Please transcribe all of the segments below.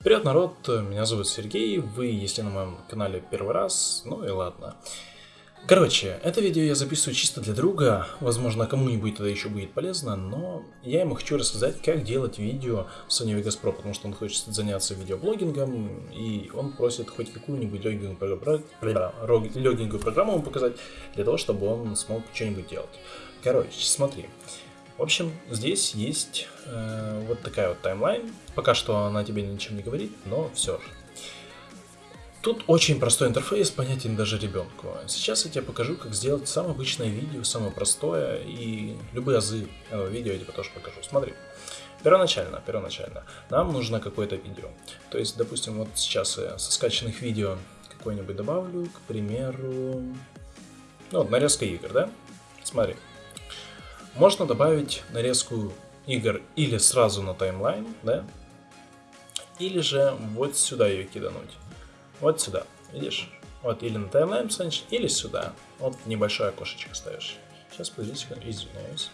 Привет, народ, меня зовут Сергей, вы, если на моем канале первый раз, ну и ладно. Короче, это видео я записываю чисто для друга, возможно кому-нибудь это еще будет полезно, но я ему хочу рассказать, как делать видео в Sony Vegas Pro, потому что он хочет заняться видеоблогингом, и он просит хоть какую-нибудь легенькую, программу ему показать, для того, чтобы он смог что-нибудь делать. Короче, смотри. В общем, здесь есть э, вот такая вот таймлайн. Пока что она тебе ничем не говорит, но все же. Тут очень простой интерфейс, понятен даже ребенку. Сейчас я тебе покажу, как сделать самое обычное видео, самое простое, и любые азы этого видео я тебе тоже покажу. Смотри. Первоначально, первоначально, нам нужно какое-то видео. То есть, допустим, вот сейчас я со скачанных видео какое-нибудь добавлю, к примеру, ну, вот нарезка игр, да? Смотри. Можно добавить нарезку игр или сразу на таймлайн, да? Или же вот сюда ее кидануть. Вот сюда, видишь? Вот или на таймлайн станешь, или сюда. Вот небольшое окошечко ставишь. Сейчас, подожди извиняюсь.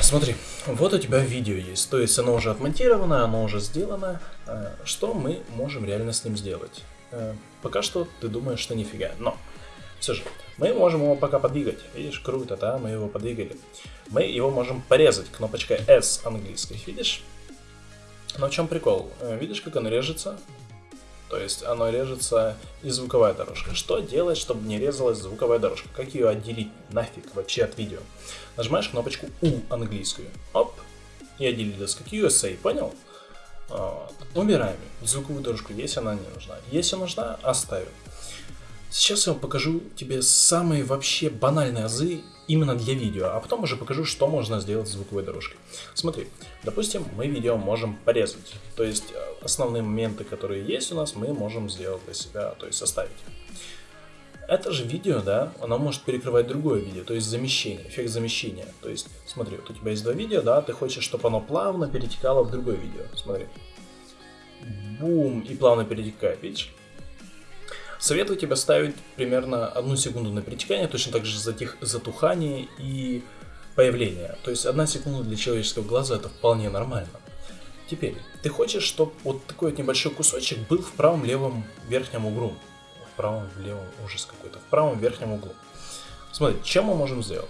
Смотри, вот у тебя видео есть, то есть оно уже отмонтировано, оно уже сделано. А, что мы можем реально с ним сделать? А, пока что ты думаешь, что нифига, но все же, мы можем его пока подвигать. Видишь, круто, да, мы его подвигали. Мы его можем порезать кнопочкой S английской, видишь? Но в чем прикол? Э, видишь, как оно режется? То есть оно режется и звуковая дорожка. Что делать, чтобы не резалась звуковая дорожка? Как ее отделить нафиг вообще от видео? Нажимаешь кнопочку U английскую. Оп. И отделилась как USA, понял? Вот. Убираем звуковую дорожку, если она не нужна. Если нужна, оставим. Сейчас я вам покажу тебе самые вообще банальные азы именно для видео, а потом уже покажу, что можно сделать с звуковой дорожкой. Смотри, допустим, мы видео можем порезать, то есть э, основные моменты, которые есть у нас, мы можем сделать для себя, то есть составить. Это же видео, да, оно может перекрывать другое видео, то есть замещение, эффект замещения. То есть, смотри, вот у тебя есть два видео, да, ты хочешь, чтобы оно плавно перетекало в другое видео. Смотри. Бум, и плавно перетекает, видишь? Советую тебе ставить примерно одну секунду на перетекание, точно так же затих, затухание и появление. То есть одна секунда для человеческого глаза это вполне нормально. Теперь, ты хочешь, чтобы вот такой вот небольшой кусочек был в правом левом верхнем углу. В правом левом, ужас какой-то, в правом верхнем углу. Смотри, чем мы можем сделать?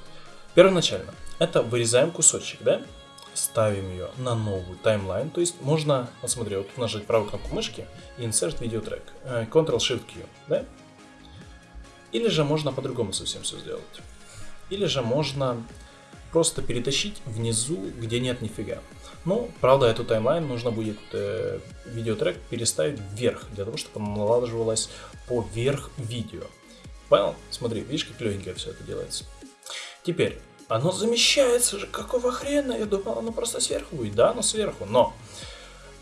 Первоначально, это вырезаем кусочек, да? Ставим ее на новую таймлайн. То есть можно, вот смотри, вот нажать правую кнопку мышки и Insert Track. Э, Ctrl-Shift-Q, да? Или же можно по-другому совсем все сделать. Или же можно просто перетащить внизу, где нет нифига. Ну, правда, эту таймлайн нужно будет э, видеотрек переставить вверх, для того, чтобы он налаживалось поверх видео. Понял? Смотри, видишь, как легенько все это делается. Теперь, оно замещается же, какого хрена? Я думал, оно просто сверху будет. Да, оно сверху, но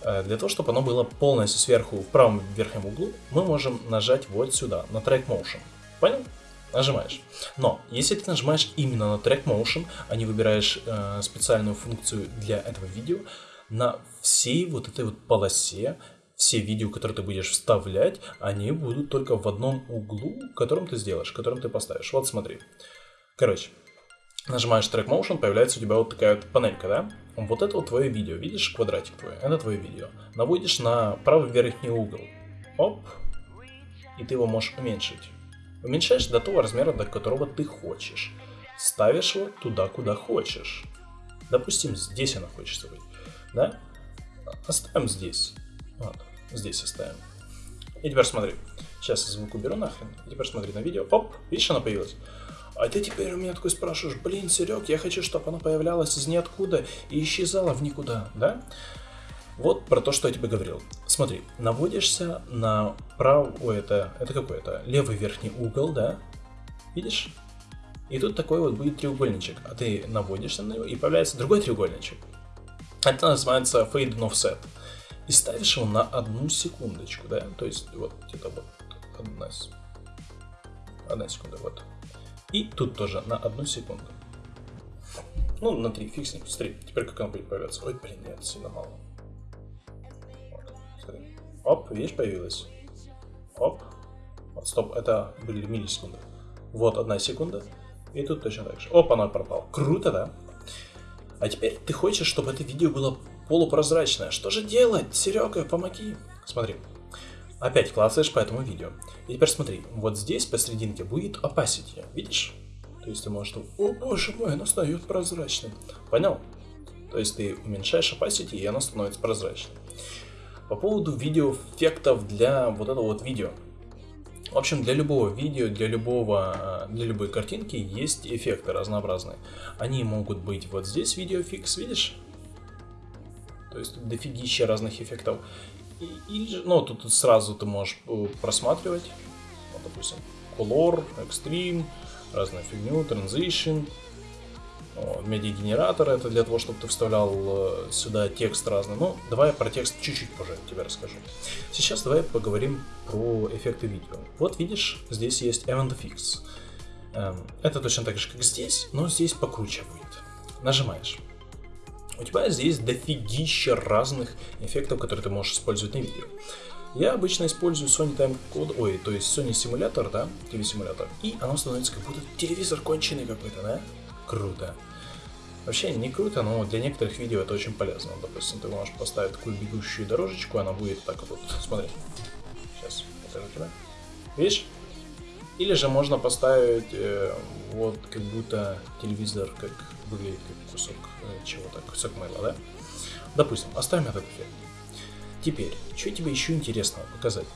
э, для того, чтобы оно было полностью сверху в правом верхнем углу, мы можем нажать вот сюда, на Track Motion. Понял? Нажимаешь. Но, если ты нажимаешь именно на Track Motion, а не выбираешь э, специальную функцию для этого видео, на всей вот этой вот полосе все видео, которые ты будешь вставлять, они будут только в одном углу, которым ты сделаешь, которым ты поставишь. Вот смотри. Короче, нажимаешь Track Motion, появляется у тебя вот такая вот панелька, да? Вот это вот твое видео, видишь квадратик твой, это твое видео. Наводишь на правый верхний угол, оп, и ты его можешь уменьшить. Уменьшаешь до того размера, до которого ты хочешь. Ставишь его туда, куда хочешь. Допустим, здесь она хочется быть, да? Оставим здесь. Вот, здесь оставим. И теперь смотри. Сейчас звук уберу нахрен. И теперь смотри на видео. Оп, видишь, она появилась. А ты теперь у меня такой спрашиваешь, блин, Серег, я хочу, чтобы она появлялась из ниоткуда и исчезала в никуда, да? Вот про то, что я тебе говорил. Смотри, наводишься на правый, это, это какой это, левый верхний угол, да? Видишь? И тут такой вот будет треугольничек, а ты наводишься на него, и появляется другой треугольничек. Это называется fade and offset. И ставишь его на одну секундочку, да? То есть вот где-то вот одна, одна секунда, вот. И тут тоже на одну секунду. Ну, на 3, фиг с ним. Смотри, теперь как она будет появляться. Ой, блин, нет, сильно мало. Смотри. Оп, видишь, появилась. Оп. Вот, стоп, это были миллисекунды. Вот одна секунда. И тут точно так же. Оп, она пропала. Круто, да? А теперь ты хочешь, чтобы это видео было полупрозрачная. Что же делать? Серега, помоги. Смотри. Опять клацаешь по этому видео. И теперь смотри, вот здесь посерединке будет opacity. Видишь? То есть ты можешь... О боже мой, оно стает прозрачным. Понял? То есть ты уменьшаешь opacity, и оно становится прозрачным. По поводу видеоэффектов для вот этого вот видео. В общем, для любого видео, для любого, для любой картинки есть эффекты разнообразные. Они могут быть вот здесь видеофикс, видишь? То есть дофигища разных эффектов. Или, ну, тут сразу ты можешь э, просматривать, вот, допустим, Color, Extreme, разную фигню, Transition, медиагенератор это для того, чтобы ты вставлял э, сюда текст разный. Ну, давай про текст чуть-чуть позже тебе расскажу. Сейчас давай поговорим про эффекты видео. Вот видишь, здесь есть Event Fix. Эм, это точно так же, как здесь, но здесь покруче будет. Нажимаешь. У тебя здесь дофигища разных эффектов, которые ты можешь использовать на видео. Я обычно использую Sony Time Code, ой, то есть Sony симулятор, да, TV-симулятор, и оно становится как будто телевизор конченый какой-то, да? Круто. Вообще не круто, но для некоторых видео это очень полезно. Допустим, ты можешь поставить такую бегущую дорожечку, она будет так вот, смотри. Сейчас покажу тебе. Видишь? Или же можно поставить э, вот как будто телевизор, как выглядит как кусок э, чего-то, кусок мыла, да? Допустим, оставим этот эффект. Теперь, что тебе еще интересно показать?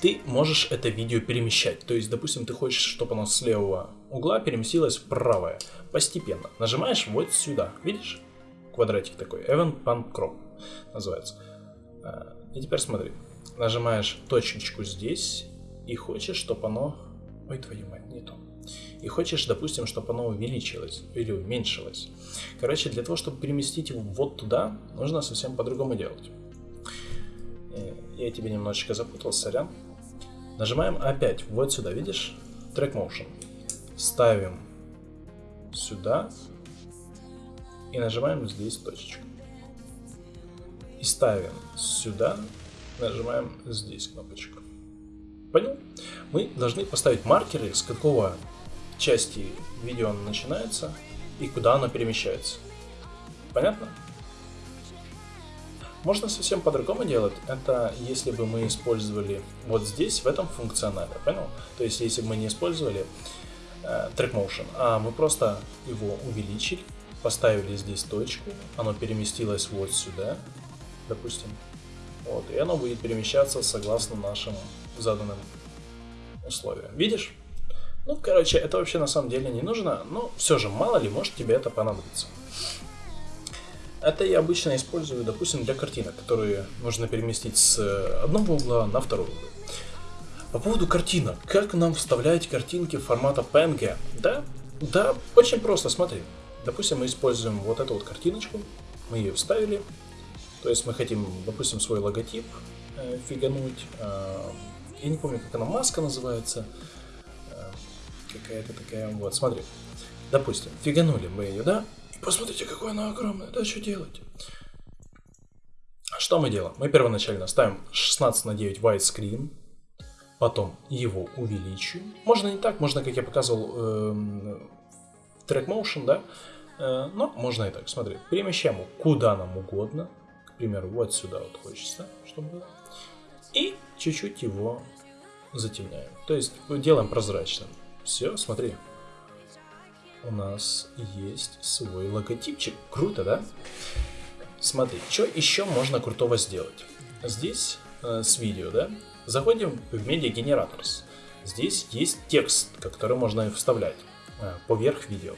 Ты можешь это видео перемещать. То есть, допустим, ты хочешь, чтобы оно с левого угла переместилось в правое. Постепенно. Нажимаешь вот сюда. Видишь? Квадратик такой. Event Pan Crop называется. А, и теперь смотри. Нажимаешь точечку здесь и хочешь, чтобы оно... Ой, твою мать, не то. И хочешь, допустим, чтобы оно увеличилось или уменьшилось. Короче, для того, чтобы переместить его вот туда, нужно совсем по-другому делать. Э, я тебе немножечко запутал, сорян. Нажимаем опять вот сюда, видишь? Track Motion. Ставим сюда и нажимаем здесь точечку. И ставим сюда, нажимаем здесь кнопочку. Понял? Мы должны поставить маркеры, с какого части видео оно начинается и куда оно перемещается. Понятно? Можно совсем по-другому делать. Это если бы мы использовали вот здесь, в этом функционале, понял? То есть если бы мы не использовали э, Track Motion, а мы просто его увеличили, поставили здесь точку, оно переместилось вот сюда, допустим, вот, и оно будет перемещаться согласно нашим заданным условиям. Видишь? Ну, короче, это вообще на самом деле не нужно, но все же, мало ли, может тебе это понадобится. Это я обычно использую, допустим, для картинок, которые нужно переместить с одного угла на второй угол. По поводу картинок, как нам вставлять картинки формата PNG? Да, да, очень просто, смотри. Допустим, мы используем вот эту вот картиночку, мы ее вставили, то есть мы хотим, допустим, свой логотип э, фигануть, э, я не помню, как она, маска называется, э, какая-то такая, вот, смотри. Допустим, фиганули мы ее, да, Посмотрите, какое оно огромное. Да, что делать? Что мы делаем? Мы первоначально ставим 16 на 9 widescreen, потом его увеличиваем. Можно не так, можно, как я показывал, э, track motion, да, э, но можно и так. Смотри, перемещаем его куда нам угодно, к примеру, вот сюда вот хочется, чтобы было, и чуть-чуть его затемняем. То есть делаем прозрачным. Все, смотри, у нас есть свой логотипчик. Круто, да? Смотри, что еще можно крутого сделать? Здесь э, с видео, да? Заходим в Media Generators. Здесь есть текст, который можно вставлять э, поверх видео.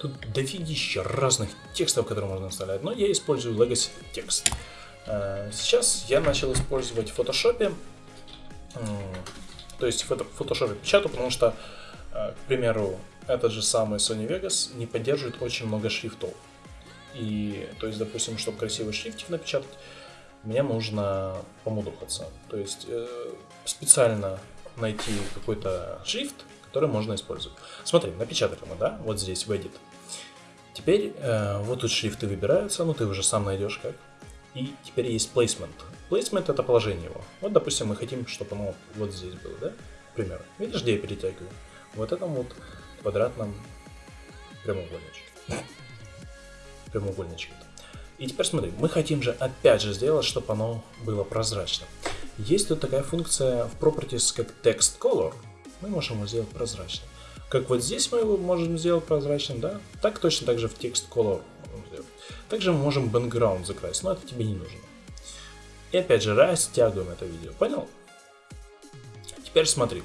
Тут дофигища разных текстов, которые можно вставлять, но я использую Legacy текст. Э, сейчас я начал использовать в Photoshop, то есть в Photoshop печатаю, потому что, э, к примеру, этот же самый Sony Vegas не поддерживает очень много шрифтов. И, то есть, допустим, чтобы красивый шрифтик напечатать, мне нужно помудохаться. То есть, э, специально найти какой-то шрифт, который можно использовать. Смотри, напечатали мы, да, вот здесь в Edit. Теперь э, вот тут шрифты выбираются, ну ты уже сам найдешь как. И теперь есть placement. Placement это положение его. Вот, допустим, мы хотим, чтобы оно вот здесь было, да, к примеру. Видишь, где я перетягиваю? Вот этом вот квадратном прямоугольничке. Прямоугольничке. И теперь смотри, мы хотим же опять же сделать, чтобы оно было прозрачным. Есть тут такая функция в Properties, как Text Color. Мы можем его сделать прозрачным. Как вот здесь мы его можем сделать прозрачным, да? Так точно так же в Text Color. Также мы можем background закрасить, но это тебе не нужно. И опять же, растягиваем это видео, понял? Теперь смотри.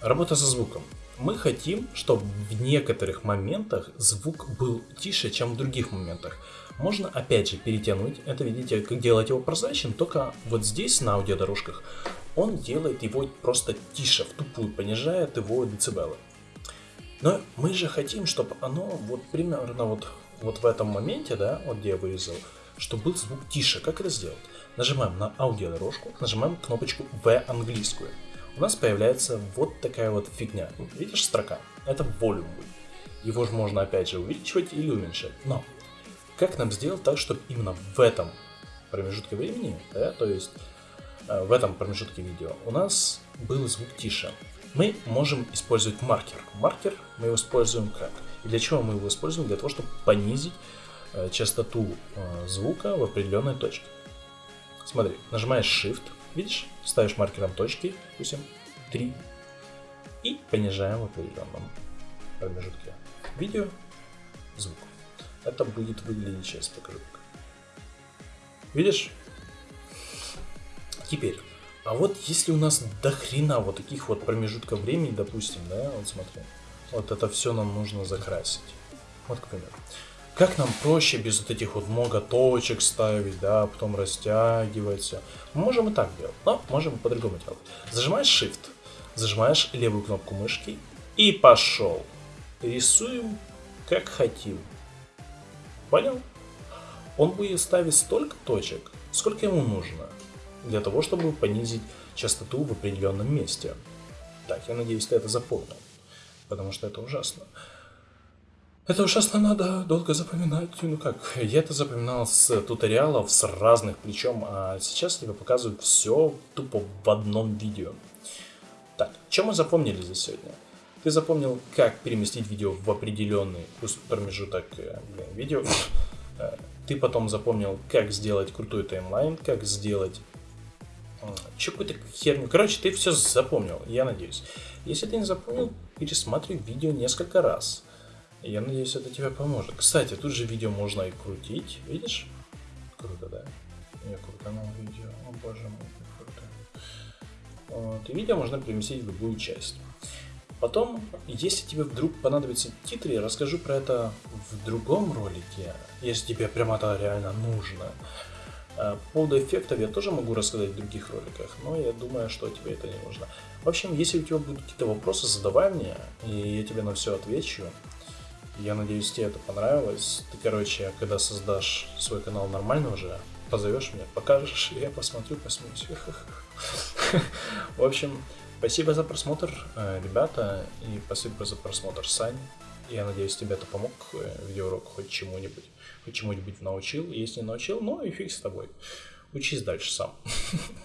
Работа со звуком. Мы хотим, чтобы в некоторых моментах звук был тише, чем в других моментах. Можно опять же перетянуть, это видите, как делать его прозрачным, только вот здесь на аудиодорожках он делает его просто тише, в тупую, понижает его децибелы. Но мы же хотим, чтобы оно вот примерно вот, вот в этом моменте, да, вот где я вырезал, чтобы был звук тише. Как это сделать? Нажимаем на аудиодорожку, нажимаем кнопочку V английскую. У нас появляется вот такая вот фигня. Видишь строка? Это volume Его же можно опять же увеличивать или уменьшать. Но как нам сделать так, чтобы именно в этом промежутке времени, да, то есть э, в этом промежутке видео, у нас был звук тише. Мы можем использовать маркер. Маркер мы его используем как? И для чего мы его используем? Для того, чтобы понизить э, частоту э, звука в определенной точке. Смотри, нажимаешь Shift, видишь, ставишь маркером точки, допустим, 3, и понижаем в определенном промежутке видео звук это будет выглядеть, сейчас покажу. Видишь? Теперь, а вот если у нас до хрена вот таких вот промежутков времени, допустим, да, вот смотри, вот это все нам нужно закрасить. Вот, к примеру. Как нам проще без вот этих вот много точек ставить, да, потом растягивать все. можем и так делать, но можем и по-другому делать. Зажимаешь Shift, зажимаешь левую кнопку мышки и пошел. Рисуем как хотим. Понял? Он будет ставить столько точек, сколько ему нужно, для того, чтобы понизить частоту в определенном месте. Так, я надеюсь, ты это запомнил, потому что это ужасно. Это ужасно надо долго запоминать. Ну как, я это запоминал с туториалов, с разных причем, а сейчас тебе показывают все тупо в одном видео. Так, что мы запомнили за сегодня? Ты запомнил, как переместить видео в определенный промежуток э, блин, видео. Э, ты потом запомнил, как сделать крутой таймлайн, как сделать что какую-то херню. Короче, ты все запомнил, я надеюсь. Если ты не запомнил, пересматривай видео несколько раз. Я надеюсь, это тебе поможет. Кстати, тут же видео можно и крутить. Видишь? Круто, да? Я крутанул видео. О боже мой, круто. Вот. И видео можно переместить в любую часть. Потом, если тебе вдруг понадобятся титры, я расскажу про это в другом ролике, если тебе прямо это реально нужно. По поводу эффектов я тоже могу рассказать в других роликах, но я думаю, что тебе это не нужно. В общем, если у тебя будут какие-то вопросы, задавай мне, и я тебе на все отвечу. Я надеюсь, тебе это понравилось. Ты, короче, когда создашь свой канал нормально уже, позовешь меня, покажешь, я посмотрю, посмеюсь. В общем, Спасибо за просмотр, э, ребята, и спасибо за просмотр, Сань. Я надеюсь, тебе это помог, э, видеоурок хоть чему-нибудь, хоть чему-нибудь научил. Если не научил, ну и фиг с тобой. Учись дальше сам.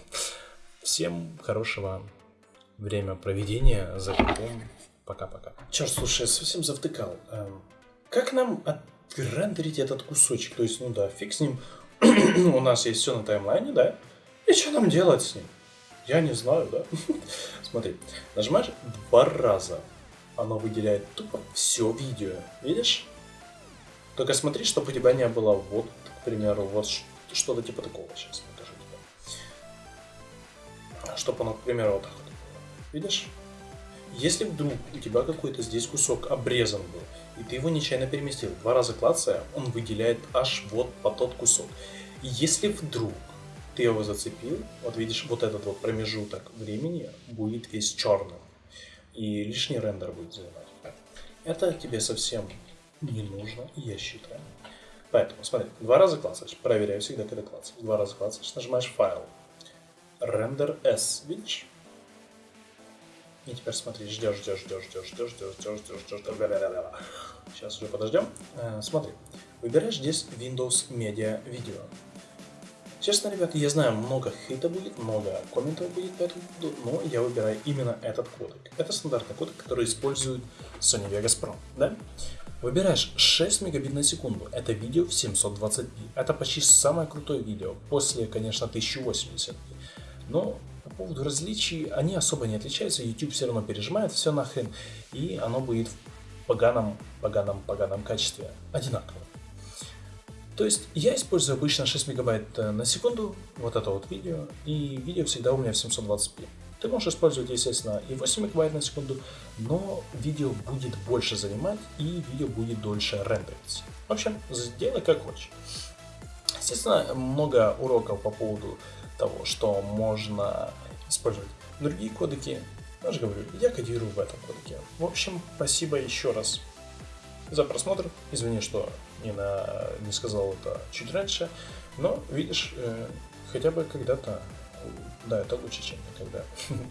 Всем хорошего время проведения за компом. Пока-пока. Черт, слушай, я совсем завтыкал. Эм, как нам отрендерить этот кусочек? То есть, ну да, фиг с ним. У нас есть все на таймлайне, да? И что нам делать с ним? Я не знаю, да? Смотри, нажимаешь два раза, оно выделяет тупо все видео. Видишь? Только смотри, чтобы у тебя не было вот, к примеру, вот что-то типа такого. Сейчас покажу тебе. Чтобы оно, к примеру, вот так вот. Видишь? Если вдруг у тебя какой-то здесь кусок обрезан был, и ты его нечаянно переместил, два раза клацая, он выделяет аж вот по тот кусок. И если вдруг ты его зацепил, вот видишь, вот этот вот промежуток времени будет весь черным, и лишний рендер будет занимать. Это тебе совсем не нужно, я считаю. Поэтому, смотри, два раза клацаешь, проверяю всегда, когда клацаешь. Два раза клацаешь, нажимаешь файл, рендер S, видишь? И теперь смотри, ждешь, ждешь, ждешь, ждешь, ждешь, ждешь, ждешь, ждешь, ждешь, Сейчас уже подождем. Смотри, выбираешь здесь Windows Media Video. Честно, ребята, я знаю, много хейта будет, много комментов будет по этому поводу, но я выбираю именно этот кодек. Это стандартный кодек, который использует Sony Vegas Pro, да? Выбираешь 6 мегабит на секунду, это видео в 720p, это почти самое крутое видео, после, конечно, 1080p. Но по поводу различий, они особо не отличаются, YouTube все равно пережимает все нахрен, и оно будет в поганом, поганом, поганом качестве одинаково. То есть я использую обычно 6 мегабайт э, на секунду, вот это вот видео, и видео всегда у меня в 720p. Ты можешь использовать, естественно, и 8 мегабайт на секунду, но видео будет больше занимать и видео будет дольше рендериться. В общем, сделай как хочешь. Естественно, много уроков по поводу того, что можно использовать другие кодеки. Я же говорю, я кодирую в этом кодеке. В общем, спасибо еще раз за просмотр. Извини, что не, на, не сказал это чуть раньше, но видишь, э, хотя бы когда-то, да, это лучше, чем никогда.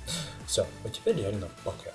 Все, а теперь реально пока.